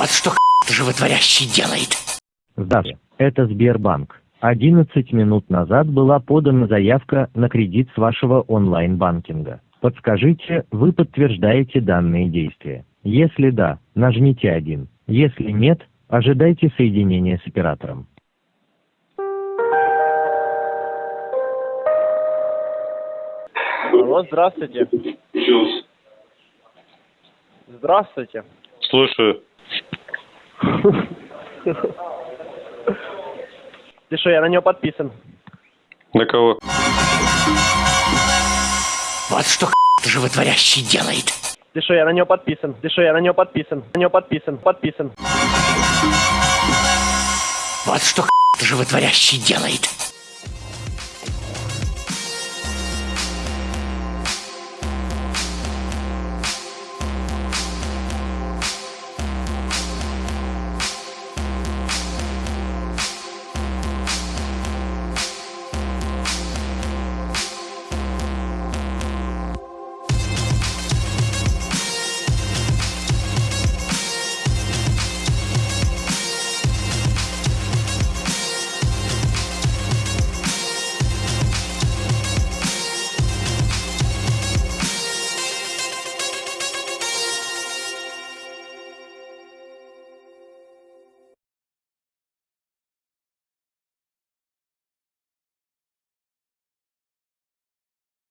Вот что животворящий делает. Здравия. Это Сбербанк. 11 минут назад была подана заявка на кредит с вашего онлайн-банкинга. Подскажите, вы подтверждаете данные действия? Если да, нажмите 1. Если нет, ожидайте соединения с оператором. Алло, здравствуйте. Здравствуйте. Слушаю. Ты что, я на него подписан. На кого? Вот что животворящий делает. Ты что, я на него подписан. Ты что, я на него подписан. На него подписан. Подписан. Вот что животворящий делает.